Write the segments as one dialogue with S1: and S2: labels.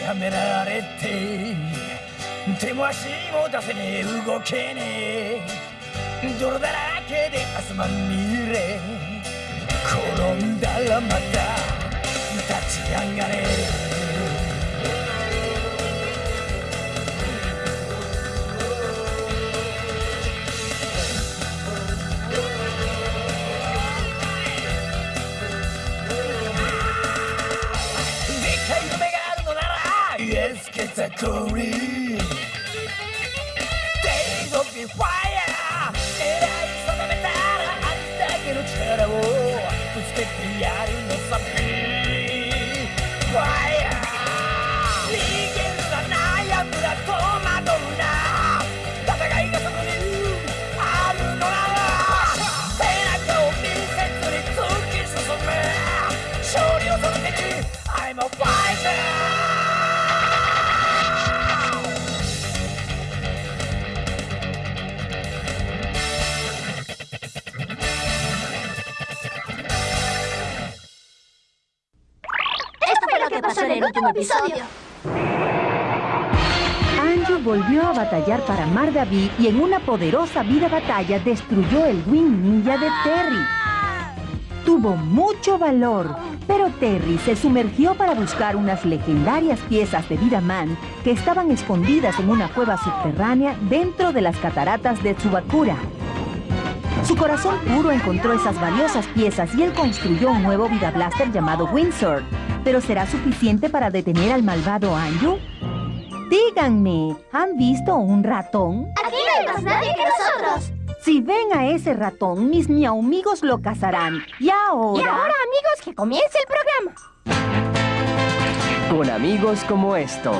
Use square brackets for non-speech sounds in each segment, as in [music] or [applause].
S1: やめられて手も足も出せねえ。動けねえ。泥だらけで汗まみれ。転んだらまた立ち上がれ。It's a curry. Days of the fire. Era il sole metara. Anita che non c'era. Tu stai pigliando. Fire.
S2: En el último episodio.
S3: Volvió a batallar para Mardaví y en una poderosa vida batalla destruyó el Wing Ninja de Terry. Tuvo mucho valor, pero Terry se sumergió para buscar unas legendarias piezas de Vida Man que estaban escondidas en una cueva subterránea dentro de las cataratas de Tsubakura. Su corazón puro encontró esas valiosas piezas y él construyó un nuevo Vida Blaster llamado Windsor. ¿Pero será suficiente para detener al malvado Anju? Díganme, ¿han visto un ratón?
S2: Aquí no hay más nadie que nosotros.
S3: Si ven a ese ratón, mis miaumigos lo cazarán. Y ahora...
S2: Y ahora, amigos, que comience el programa.
S4: Con amigos como estos.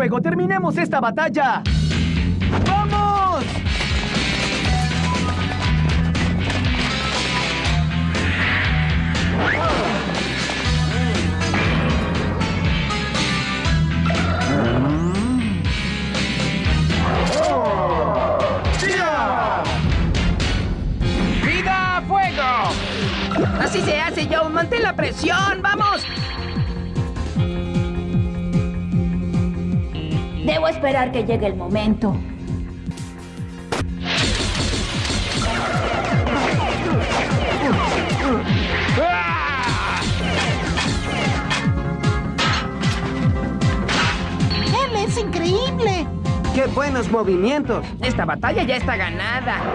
S4: ¡Terminemos esta batalla! ¡Vamos!
S5: ¡Vida a fuego! Así se hace, Joe. Mantén la presión. ¡Vamos!
S2: Debo esperar que llegue el momento.
S6: ¡Él es increíble!
S4: ¡Qué buenos movimientos!
S5: Esta batalla ya está ganada.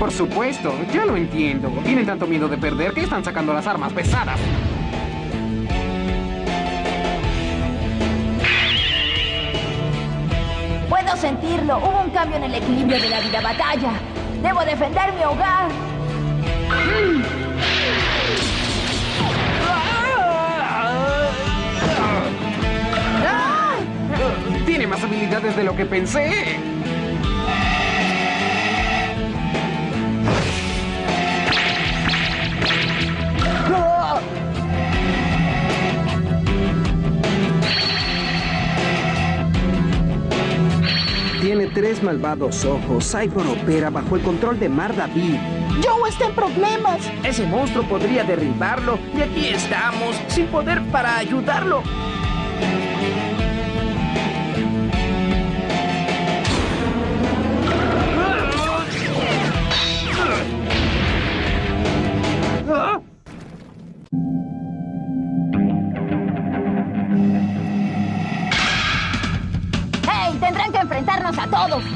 S7: Por supuesto, ya lo entiendo. Tienen tanto miedo de perder que están sacando las armas pesadas.
S2: Puedo sentirlo. Hubo un cambio en el equilibrio de la vida batalla. Debo defender mi hogar.
S7: Tiene más habilidades de lo que pensé.
S4: Tres malvados ojos. Cyborg opera bajo el control de Mar David.
S6: Joe está en problemas.
S5: Ese monstruo podría derribarlo y aquí estamos, sin poder para ayudarlo.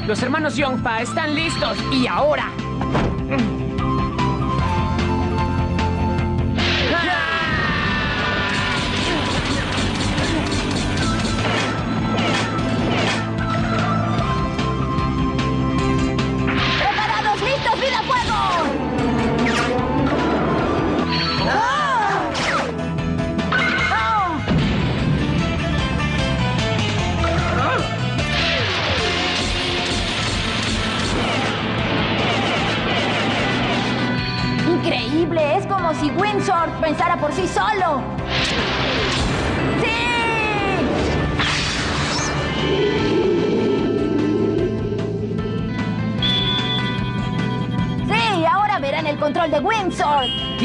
S5: Los hermanos Yongpa están listos. Y ahora.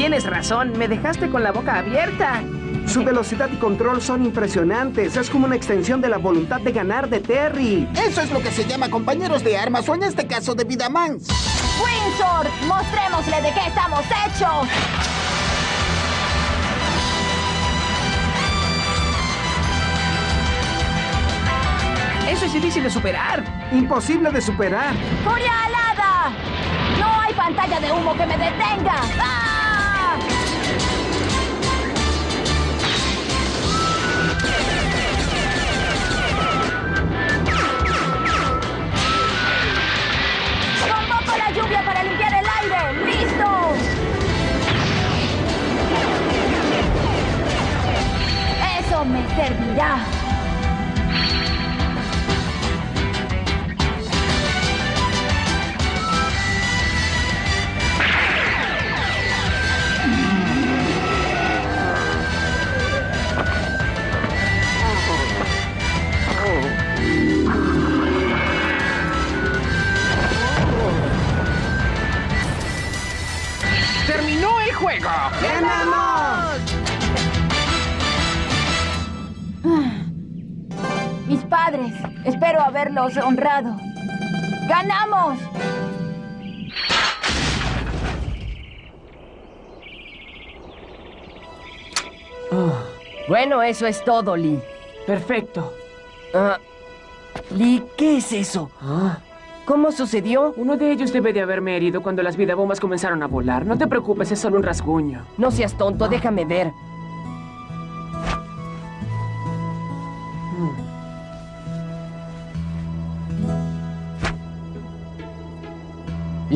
S5: Tienes razón, me dejaste con la boca abierta.
S4: Su velocidad y control son impresionantes. Es como una extensión de la voluntad de ganar de Terry.
S6: Eso es lo que se llama compañeros de armas o en este caso de Vidamans.
S2: Windsor, mostrémosle de qué estamos hechos.
S5: Eso es difícil de superar.
S4: Imposible de superar.
S2: ¡Furia alada! ¡No hay pantalla de humo que me detenga! ¡Ah! Servirá! Honrado. ¡Ganamos!
S8: Bueno, eso es todo, Lee.
S5: Perfecto.
S8: Ah, Lee, ¿qué es eso? ¿Cómo sucedió?
S5: Uno de ellos debe de haberme herido cuando las vidabombas comenzaron a volar. No te preocupes, es solo un rasguño.
S8: No seas tonto, déjame ver.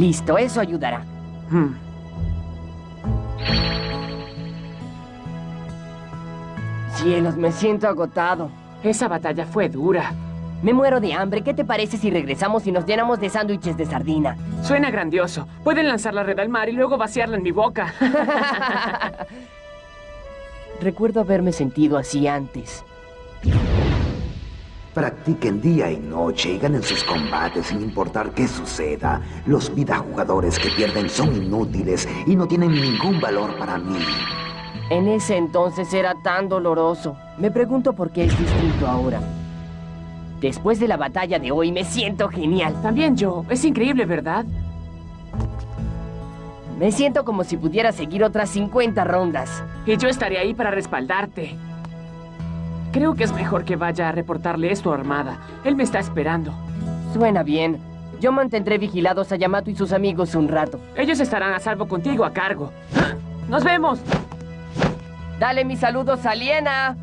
S8: Listo, eso ayudará.
S5: Hmm.
S8: Cielos, me siento agotado.
S5: Esa batalla fue dura.
S8: Me muero de hambre. ¿Qué te parece si regresamos y nos llenamos de sándwiches de sardina?
S5: Suena grandioso. Pueden lanzar la red al mar y luego vaciarla en mi boca. [laughs] [laughs]
S8: Recuerdo haberme sentido así antes.
S9: Practiquen día y noche y ganen sus combates sin importar qué suceda. Los jugadores que pierden son inútiles y no tienen ningún valor para mí.
S8: En ese entonces era tan doloroso. Me pregunto por qué es distinto ahora. Después de la batalla de hoy me siento genial.
S5: También yo. Es increíble, ¿verdad?
S8: Me siento como si pudiera seguir otras 50 rondas.
S5: Y yo estaré ahí para respaldarte. Creo que es mejor que vaya a reportarle esto a Armada. Él me está esperando.
S8: Suena bien. Yo mantendré vigilados a Yamato y sus amigos un rato.
S5: Ellos estarán a salvo contigo a cargo. ¡Nos vemos!
S8: Dale mis saludos a Liena.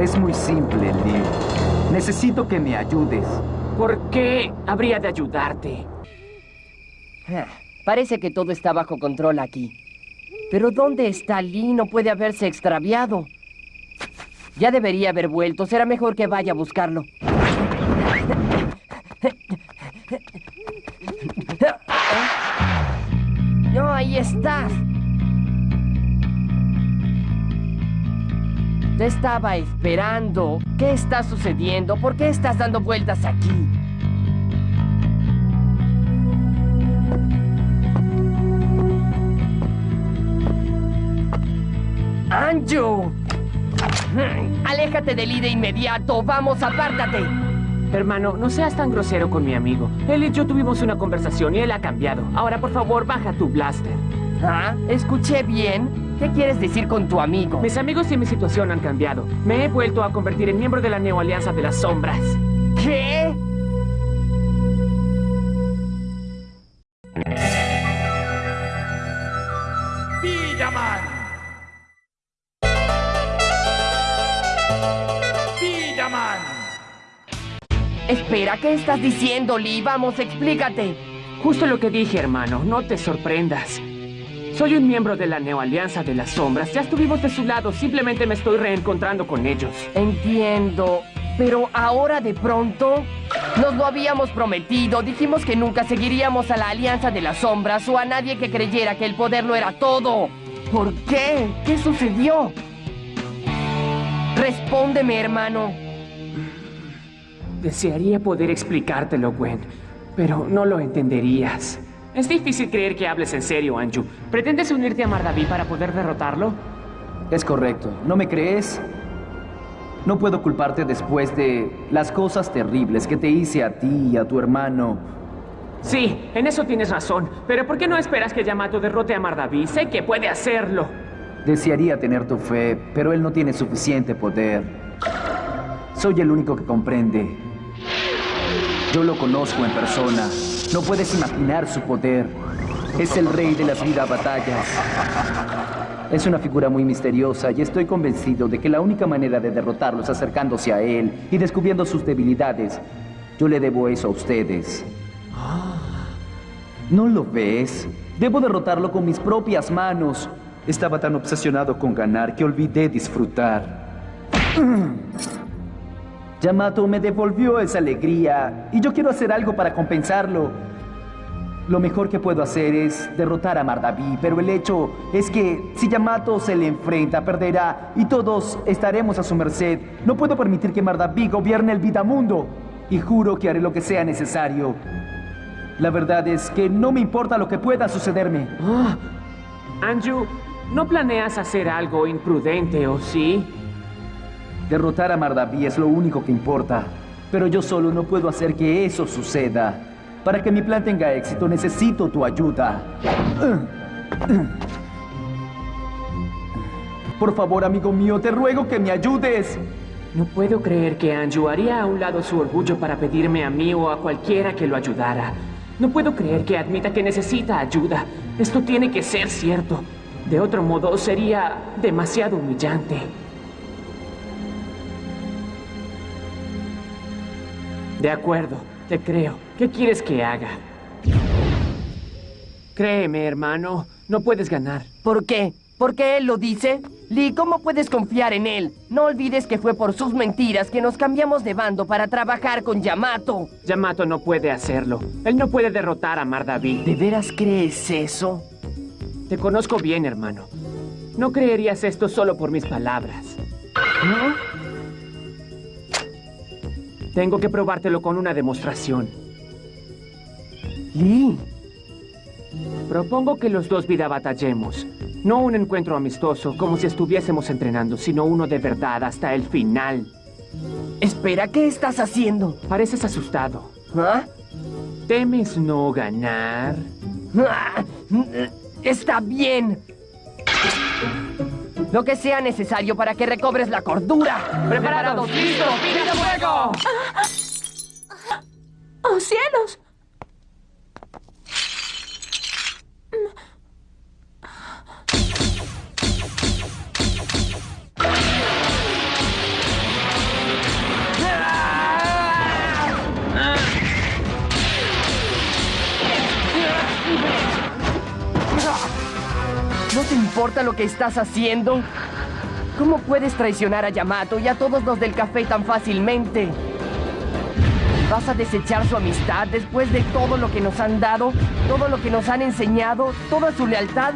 S10: Es muy simple, Lee. Necesito que me ayudes.
S5: ¿Por qué habría de ayudarte?
S8: Ah, Parece que todo está bajo control aquí. Pero ¿dónde está Lee? No puede haberse extraviado. Ya debería haber vuelto. Será mejor que vaya a buscarlo. No, ahí estás. Te estaba esperando. ¿Qué está sucediendo? ¿Por qué estás dando vueltas aquí? ¡Anju! ¡Aléjate de Lee de inmediato! ¡Vamos, apártate!
S5: Hermano, no seas tan grosero con mi amigo. Él y yo tuvimos una conversación y él ha cambiado. Ahora, por favor, baja tu blaster.
S8: ¿Ah? ¿Escuché bien? ¿Qué quieres decir con tu amigo?
S5: Mis amigos y mi situación han cambiado. Me he vuelto a convertir en miembro de la Neo Alianza de las Sombras.
S8: ¿Qué?
S1: Villaman. Villaman.
S8: Espera, ¿qué estás diciendo, Lee? Vamos, explícate.
S5: Justo lo que dije, hermano. No te sorprendas. Soy un miembro de la Neo Alianza de las Sombras. Ya estuvimos de su lado. Simplemente me estoy reencontrando con ellos.
S8: Entiendo. Pero ahora de pronto... Nos lo habíamos prometido. Dijimos que nunca seguiríamos a la Alianza de las Sombras o a nadie que creyera que el poder lo era todo. ¿Por qué? ¿Qué sucedió? Respóndeme, hermano.
S5: Desearía poder explicártelo, Gwen, pero no lo entenderías. Es difícil creer que hables en serio, Anju. ¿Pretendes unirte a Mardaví para poder derrotarlo?
S10: Es correcto. ¿No me crees? No puedo culparte después de las cosas terribles que te hice a ti y a tu hermano.
S5: Sí, en eso tienes razón. Pero ¿por qué no esperas que Yamato derrote a Mardaví? Sé que puede hacerlo.
S10: Desearía tener tu fe, pero él no tiene suficiente poder. Soy el único que comprende. Yo lo conozco en persona. No puedes imaginar su poder. Es el rey de las vida batallas. Es una figura muy misteriosa y estoy convencido de que la única manera de derrotarlo es acercándose a él y descubriendo sus debilidades. Yo le debo eso a ustedes. ¿No lo ves? Debo derrotarlo con mis propias manos. Estaba tan obsesionado con ganar que olvidé disfrutar. [clears throat] Yamato me devolvió esa alegría y yo quiero hacer algo para compensarlo. Lo mejor que puedo hacer es derrotar a Mardaví, pero el hecho es que si Yamato se le enfrenta, perderá y todos estaremos a su merced. No puedo permitir que Mardaví gobierne el Vidamundo y juro que haré lo que sea necesario. La verdad es que no me importa lo que pueda sucederme.
S5: Ah, Anju, ¿no planeas hacer algo imprudente o sí?
S10: Derrotar a Mardaví es lo único que importa, pero yo solo no puedo hacer que eso suceda. Para que mi plan tenga éxito necesito tu ayuda. Por favor, amigo mío, te ruego que me ayudes.
S5: No puedo creer que Anju haría a un lado su orgullo para pedirme a mí o a cualquiera que lo ayudara. No puedo creer que admita que necesita ayuda. Esto tiene que ser cierto. De otro modo, sería demasiado humillante. De acuerdo, te creo. ¿Qué quieres que haga? Créeme, hermano, no puedes ganar.
S8: ¿Por qué? ¿Por qué él lo dice? Lee, ¿cómo puedes confiar en él? No olvides que fue por sus mentiras que nos cambiamos de bando para trabajar con Yamato.
S5: Yamato no puede hacerlo. Él no puede derrotar a Mardaví.
S8: ¿De veras crees eso?
S5: Te conozco bien, hermano. No creerías esto solo por mis palabras.
S8: ¿No?
S5: Tengo que probártelo con una demostración.
S8: Lee.
S5: Propongo que los dos vida batallemos. No un encuentro amistoso, como si estuviésemos entrenando, sino uno de verdad hasta el final.
S8: Espera, ¿qué estás haciendo?
S5: Pareces asustado.
S8: ¿Ah?
S5: ¿Temes no ganar?
S8: Ah, Está bien. Lo que sea necesario para que recobres la cordura.
S5: ¡Preparados! ¡Listo! ¡Vida fuego!
S2: ¡Oh, cielos!
S8: ¿No te importa lo que estás haciendo? ¿Cómo puedes traicionar a Yamato y a todos los del café tan fácilmente? ¿Vas a desechar su amistad después de todo lo que nos han dado? ¿Todo lo que nos han enseñado? ¿Toda su lealtad?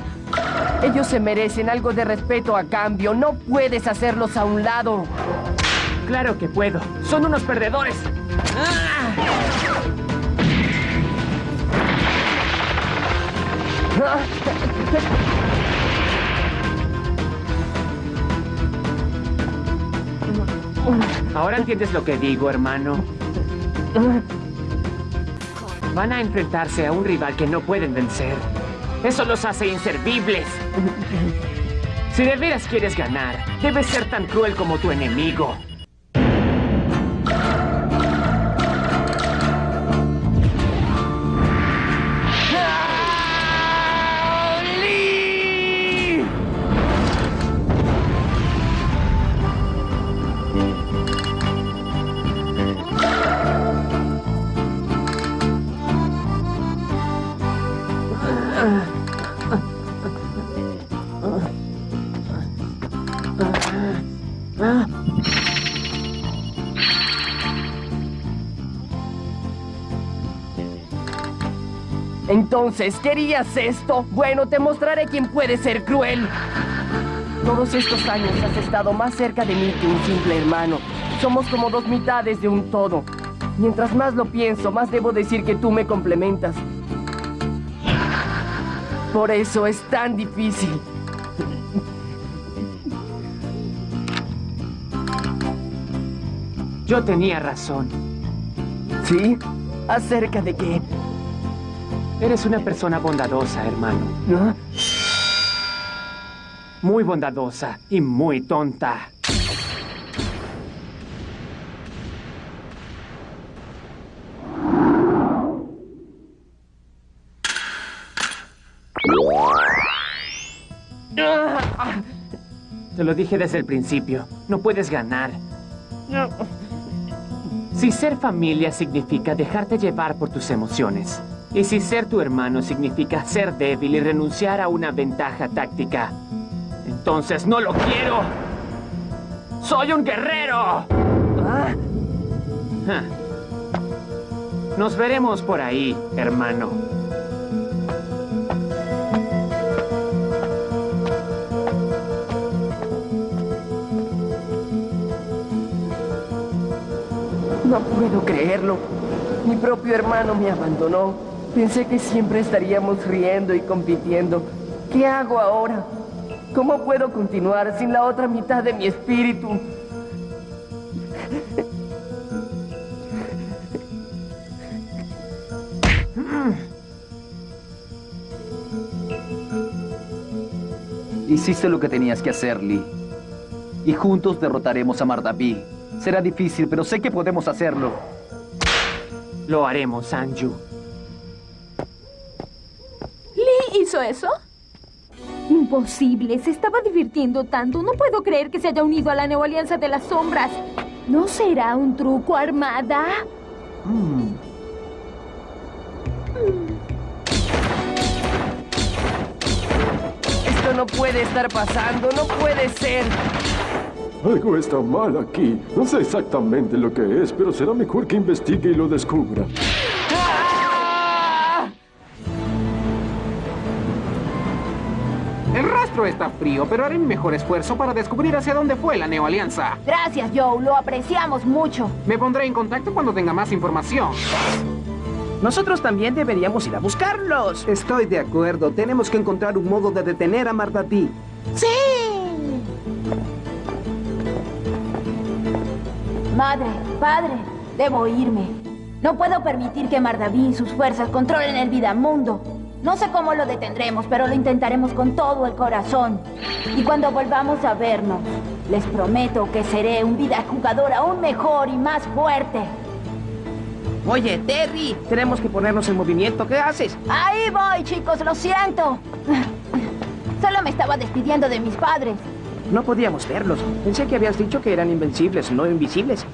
S8: Ellos se merecen algo de respeto a cambio. No puedes hacerlos a un lado.
S5: Claro que puedo. Son unos perdedores. Ahora entiendes lo que digo, hermano. Van a enfrentarse a un rival que no pueden vencer. Eso los hace inservibles. Si de veras quieres ganar, debes ser tan cruel como tu enemigo.
S8: Entonces, ¿querías esto? Bueno, te mostraré quién puede ser cruel. Todos estos años has estado más cerca de mí que un simple hermano. Somos como dos mitades de un todo. Mientras más lo pienso, más debo decir que tú me complementas. Por eso es tan difícil.
S5: Yo tenía razón.
S8: ¿Sí? ¿Acerca de qué?
S5: Eres una persona bondadosa, hermano.
S8: ¿No?
S5: Muy bondadosa y muy tonta. Te lo dije desde el principio. No puedes ganar. Si ser familia significa dejarte llevar por tus emociones, y si ser tu hermano significa ser débil y renunciar a una ventaja táctica, entonces no lo quiero. ¡Soy un guerrero!
S8: Ah.
S5: Nos veremos por ahí, hermano.
S8: no puedo creerlo. Mi propio hermano me abandonó. Pensé que siempre estaríamos riendo y compitiendo. ¿Qué hago ahora? ¿Cómo puedo continuar sin la otra mitad de mi espíritu?
S10: Hiciste lo que tenías que hacer, Lee. Y juntos derrotaremos a Mardaví. Será difícil, pero sé que podemos hacerlo.
S5: Lo haremos, Anju.
S2: Hizo eso? Imposible, se estaba divirtiendo tanto. No puedo creer que se haya unido a la Neoalianza de las Sombras. ¿No será un truco armada?
S8: Esto no puede estar pasando, no puede ser.
S11: Algo está mal aquí. No sé exactamente lo que es, pero será mejor que investigue y lo descubra.
S7: Está frío, pero haré mi mejor esfuerzo para descubrir hacia dónde fue la neoalianza.
S2: Gracias, Joe. Lo apreciamos mucho.
S7: Me pondré en contacto cuando tenga más información.
S12: Nosotros también deberíamos ir a buscarlos.
S4: Estoy de acuerdo. Tenemos que encontrar un modo de detener a Mardatí.
S2: Madre, padre, debo irme. No puedo permitir que Mardaví y sus fuerzas controlen el Vidamundo. No sé cómo lo detendremos, pero lo intentaremos con todo el corazón. Y cuando volvamos a vernos, les prometo que seré un vida jugador aún mejor y más fuerte.
S12: Oye, Terry, tenemos que ponernos en movimiento. ¿Qué haces?
S2: Ahí voy, chicos, lo siento. Solo me estaba despidiendo de mis padres.
S12: No podíamos verlos. Pensé que habías dicho que eran invencibles, no invisibles.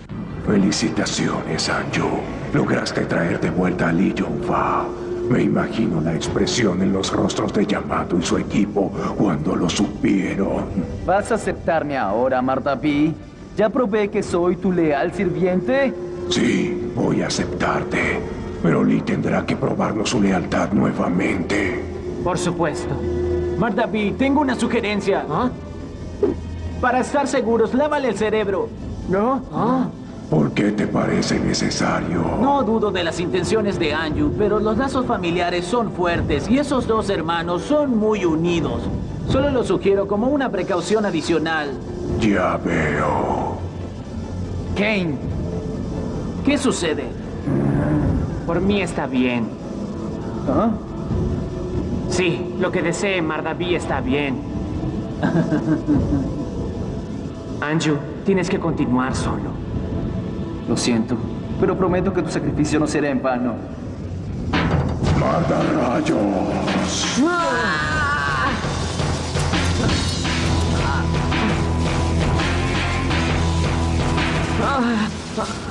S13: Felicitaciones, Anju. Lograste traer de vuelta a Lee Jong-fa. Me imagino la expresión en los rostros de Yamato y su equipo cuando lo supieron.
S10: ¿Vas a aceptarme ahora, Mardaví? ¿Ya probé que soy tu leal sirviente?
S13: Sí, voy a aceptarte. Pero Lee tendrá que probarnos su lealtad nuevamente.
S5: Por supuesto.
S14: Mardaví, tengo una sugerencia.
S5: ¿Ah?
S14: Para estar seguros, lávale el cerebro.
S5: ¿No? ¿Ah?
S13: ¿Por qué te parece necesario?
S14: No dudo de las intenciones de Anju, pero los lazos familiares son fuertes y esos dos hermanos son muy unidos. Solo lo sugiero como una precaución adicional.
S13: Ya veo.
S10: Kane,
S14: ¿Qué sucede?
S5: Por mí está bien.
S10: ¿ah?
S5: Sí, lo que desee Mardaví está bien. [laughs] Anju, tienes que continuar solo.
S10: Lo siento, pero prometo que tu sacrificio no será en vano.
S13: ¡Manda rayos!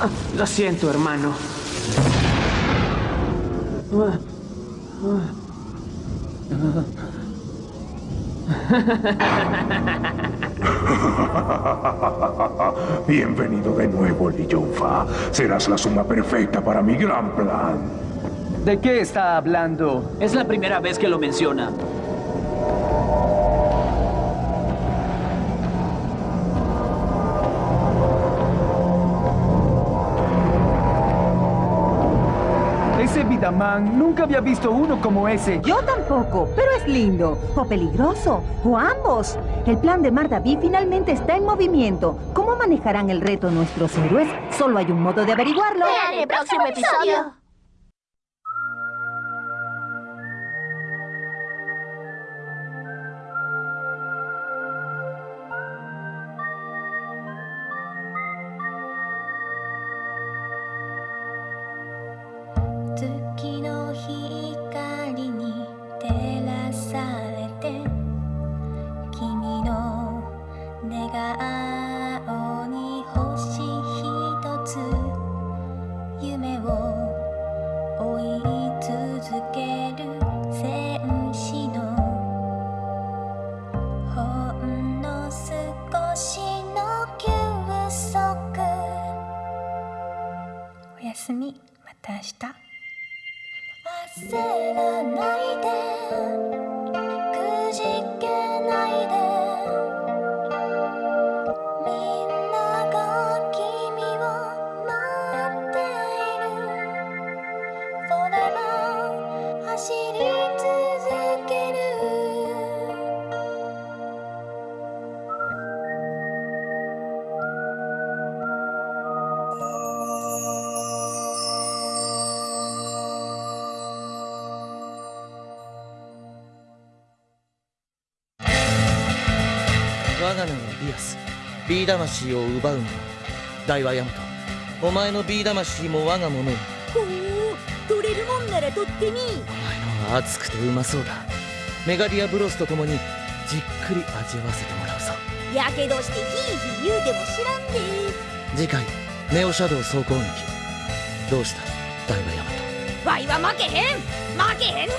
S5: Ah, lo siento, hermano. [laughs] [laughs]
S13: Bienvenido de nuevo, Li Yongfa. Serás la suma perfecta para mi gran plan.
S10: ¿De qué está hablando?
S14: Es la primera vez que lo menciona.
S10: Ese Vidaman, nunca había visto uno como ese.
S3: Yo tampoco, pero es lindo, o peligroso, o ambos. El plan de Mardaví finalmente está en movimiento. ¿Cómo manejarán el reto nuestros héroes? Solo hay un modo de averiguarlo.
S2: Vean el próximo episodio.
S15: 내가 아 B 魂を奪うの大和ヤマト。お前の B 魂も我が物
S16: ほう取れるもんなら取ってみ
S15: お前のは熱くてうまそうだ。メガディアブロスと共にじっくり味わわせてもらうぞ。
S16: やけどしてヒーヒー言うても知らんで。
S15: 次回ネオシャドウ総攻撃どうした？大和ヤマト。
S16: ワイは負けへん。負けへんで